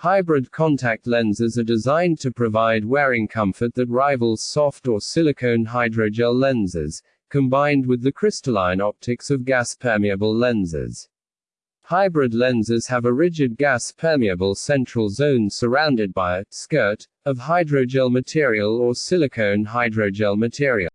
Hybrid contact lenses are designed to provide wearing comfort that rivals soft or silicone hydrogel lenses, combined with the crystalline optics of gas-permeable lenses. Hybrid lenses have a rigid gas-permeable central zone surrounded by a skirt of hydrogel material or silicone hydrogel material.